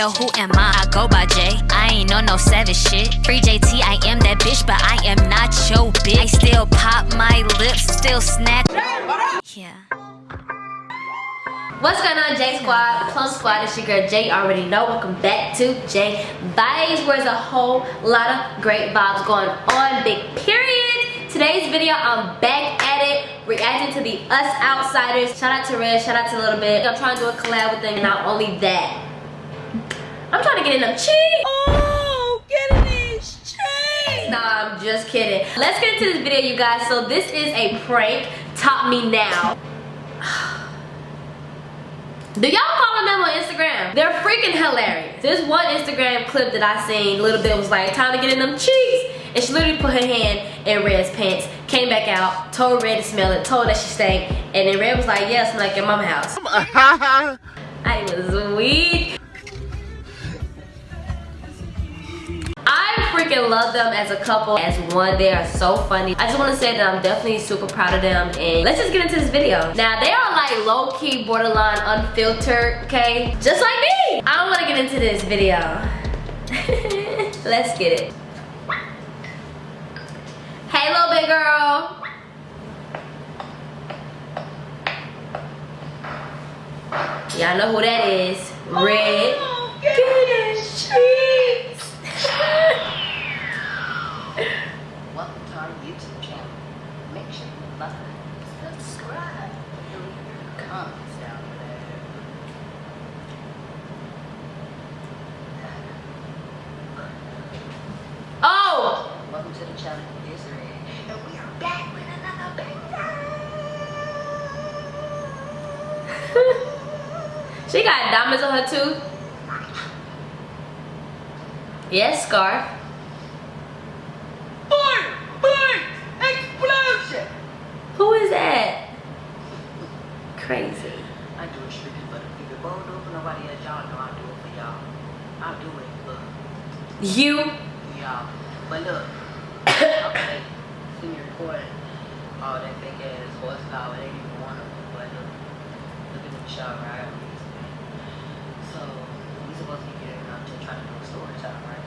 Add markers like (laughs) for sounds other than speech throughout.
Yo, who am I? I go by J. I ain't on no savage shit. Free JT, I am that bitch, but I am not your bitch. I still pop my lips, still snatch. Yeah. What's going on, J Squad? Plum Squad, it's your girl Jay. already know. Welcome back to J Vibes, where there's a whole lot of great vibes going on. Big period. Today's video, I'm back at it, reacting to the Us Outsiders. Shout out to Red, shout out to Little Bit. I'm trying to do a collab with them, not only that, I'm trying to get in them cheeks. Oh, get in these cheeks. Nah, I'm just kidding. Let's get into this video, you guys. So this is a prank. Top me now. (sighs) Do y'all follow them on Instagram? They're freaking hilarious. This one Instagram clip that I seen, little bit was like, time to get in them cheeks. And she literally put her hand in Red's pants, came back out, told Red to smell it, told that she stank, and then Red was like, yes, yeah, I'm like your mama house. (laughs) I was weak. Love them as a couple, as one. They are so funny. I just want to say that I'm definitely super proud of them. And let's just get into this video. Now, they are like low-key, borderline, unfiltered, okay? Just like me. I don't want to get into this video. (laughs) let's get it. Hey, little big girl. Y'all know who that is. Red. Oh, get in cheeks. Welcome to our YouTube channel. Make sure you like, subscribe, and leave your comments down there. Oh! Welcome to the channel, it's Red, and we are back with another banger. (laughs) she got diamonds on her tooth. Yes, Scarf. Who is that? Crazy. I do it strictly for the people. But don't do it for nobody else. Y'all know I do it for y'all. I do it for you. Y'all. But look, okay, all horsepower. They didn't even want. But look, look at right. So we supposed to be getting up to try to do a story time, right?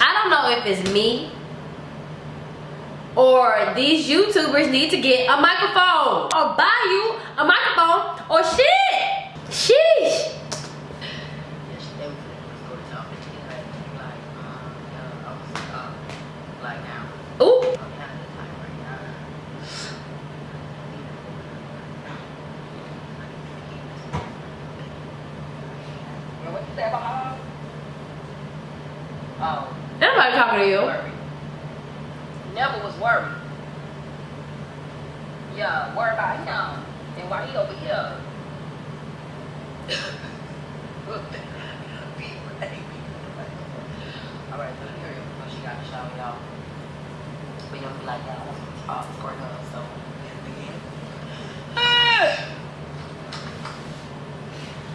I don't know if it's me or these YouTubers need to get a microphone or buy you a microphone or shit. Oh. Nobody talking to you never was worried. Yeah, worry about him and why he over here. Alright, so here she got to shower y'all. But you don't be like that. I want to talk for her, so.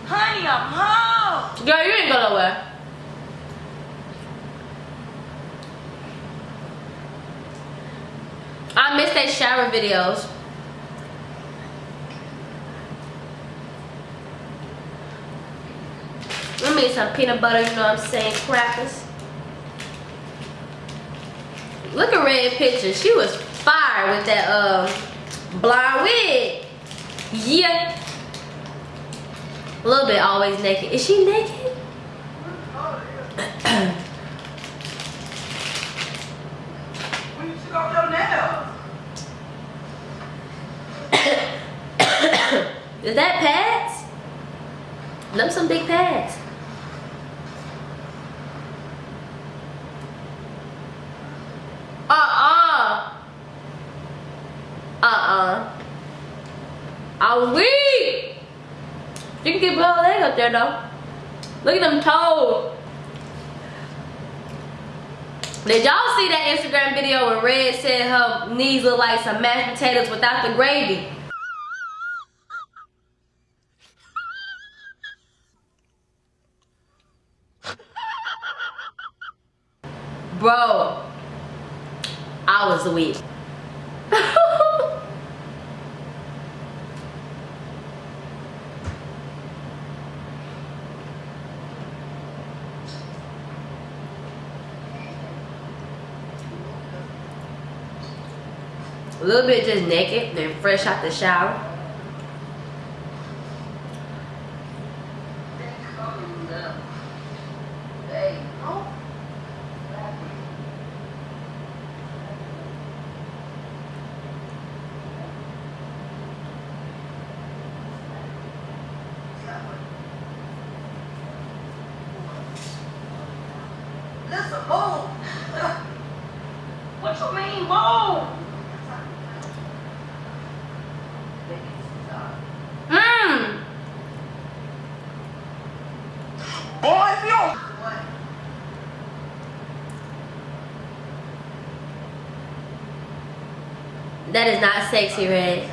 Honey, I'm home. Girl, you ain't go nowhere. I miss that shower videos. Let me some peanut butter, you know what I'm saying, crackers. Look at Red picture. She was fire with that um blonde wig. Yeah. A little bit always naked. Is she naked? Is that pads? Them some big pads. Uh-uh. Uh-uh. I'm weak. You can get her leg up there though. Look at them toes. Did y'all see that Instagram video where Red said her knees look like some mashed potatoes without the gravy? Bro, I was weak. little bit just naked then fresh out the shower You That is not sexy, Red.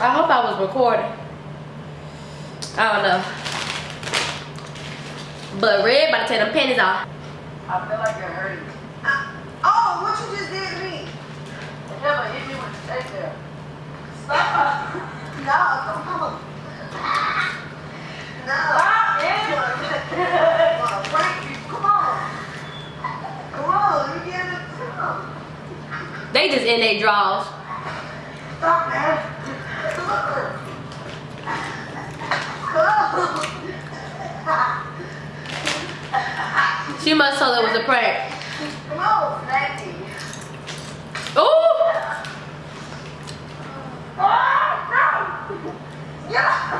I hope I was recording. I don't know. But Red about to take them panties off. I feel like you're hurting. Uh, oh, what you just did to me? Never hit me with the steak there. Stop. (laughs) no, come on. (laughs) No. Stop, man. Come on, prank you. Come on. Come on, you get it. Come on. They just in their drawers. Stop, man. Come on. Come She must thought it was a prank. Come on, Snacky. Ooh! Ah, no! Get out!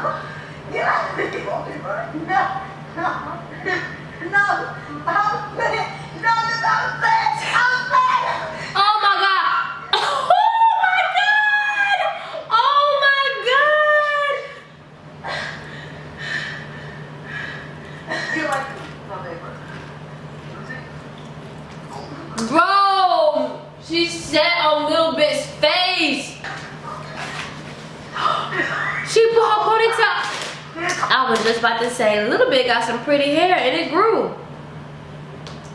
Get out! No, no, no! I'm bad! No, no, I'm bad! I'm bad! Oh my god! Oh my god! Oh my You like my paper? god! Bro! She sat on Little Bit's face! (gasps) She put her ponytail. I was just about to say, Little Bit got some pretty hair and it grew.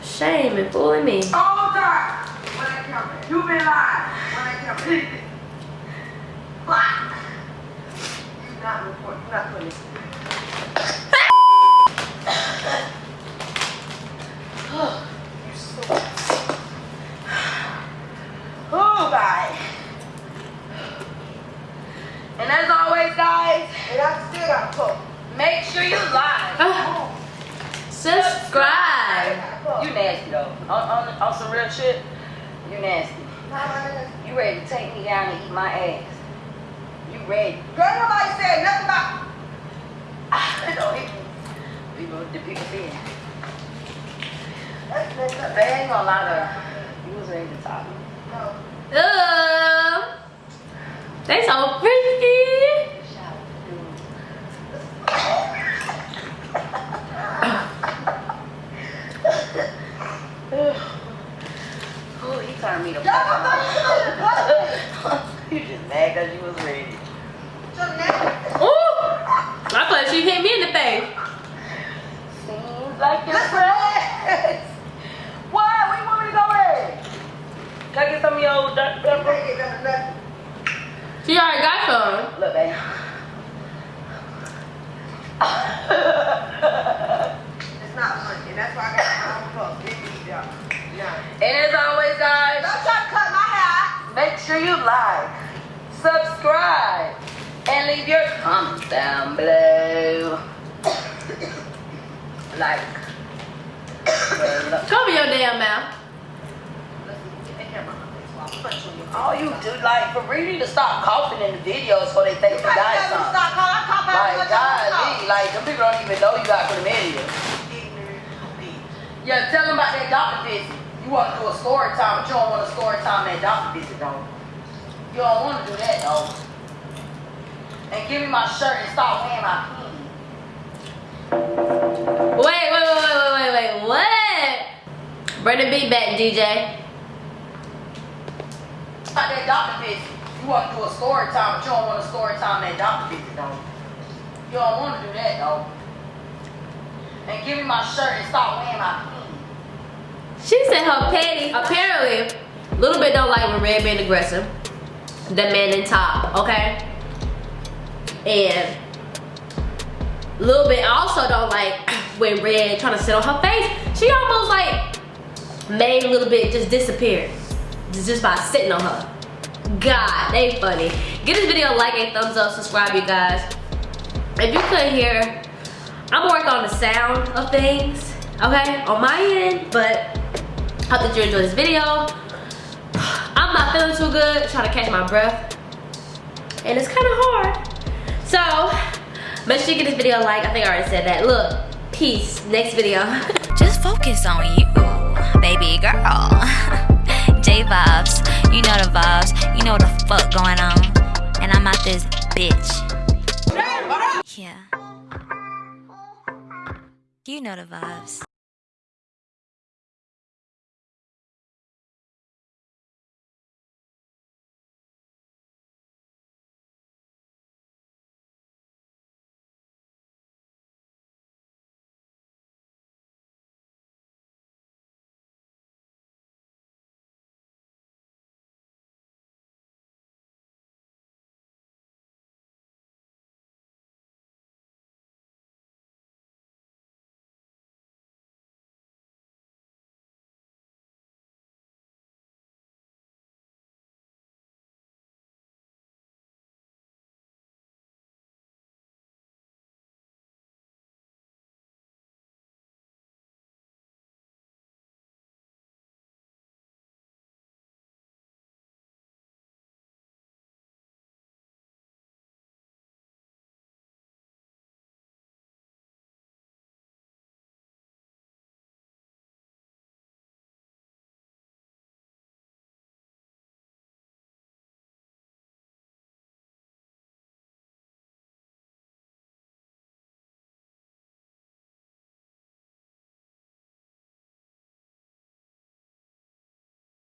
Shame and fooling me. Oh, All time! When I come You been lying. When I! (laughs) You not reporting. You not this. You so. Oh, God. And as always, guys, and I still got to cook. Make sure you like. Ah, Subscribe. You nasty though. On, on, on some real shit, you nasty. You ready to take me down and eat my ass. You ready. Girl, nobody said nothing about (laughs) I don't even people the people saying. They ain't gonna lie to you was ready to talk. No. Uh, they so pretty. Oh, he turned me to You just mad because you was ready. Ooh, I thought she hit me in the face. Seems like you're friends. Why? Where you want me to go in? Can I get some of your old Dr. Pepper? She already got some. Look, babe. It's not funny. That's why I got my own cup. Big meat job. Yeah. And as always, guys, Don't try to cut my hair. make sure you like, subscribe, and leave your comments down below. Like. (coughs) Cover your damn mouth. All you do, like, for real, you need to stop coughing in the videos so they think you You got something. stop calling. Call Like, golly, like, them people don't even know you got chlamydia. Yeah, tell them about that doctor visit. You want to do a story time, but you don't want a story time that doctor visit, though. You don't want to do that, though. And give me my shirt and stop wearing my pants. Wait, wait, wait, wait, wait, wait, wait. What? Bring the beat back, DJ. About that doctor visit. You want to do a story time, but you don't want a story time that doctor visit, though. You don't want to do that, though. And give me my shirt and stop wearing my pants. She said her petty. Apparently, Little Bit don't like when Red being aggressive. the man in top, okay? And little bit, also don't like when Red trying to sit on her face. She almost like made a little bit just disappear. Just by sitting on her. God, they funny. Give this video a like, a thumbs up, subscribe you guys. If you couldn't hear, I'm working on the sound of things, okay, on my end, but hope that you enjoy this video. I'm not feeling too good, trying to catch my breath, and it's kind of hard. So, make sure you give this video a like. I think I already said that. Look, peace. Next video. (laughs) Just focus on you, baby girl. (laughs) J vibes, you know the vibes, you know what the fuck going on. And I'm out this bitch. Yeah. You know the vibes.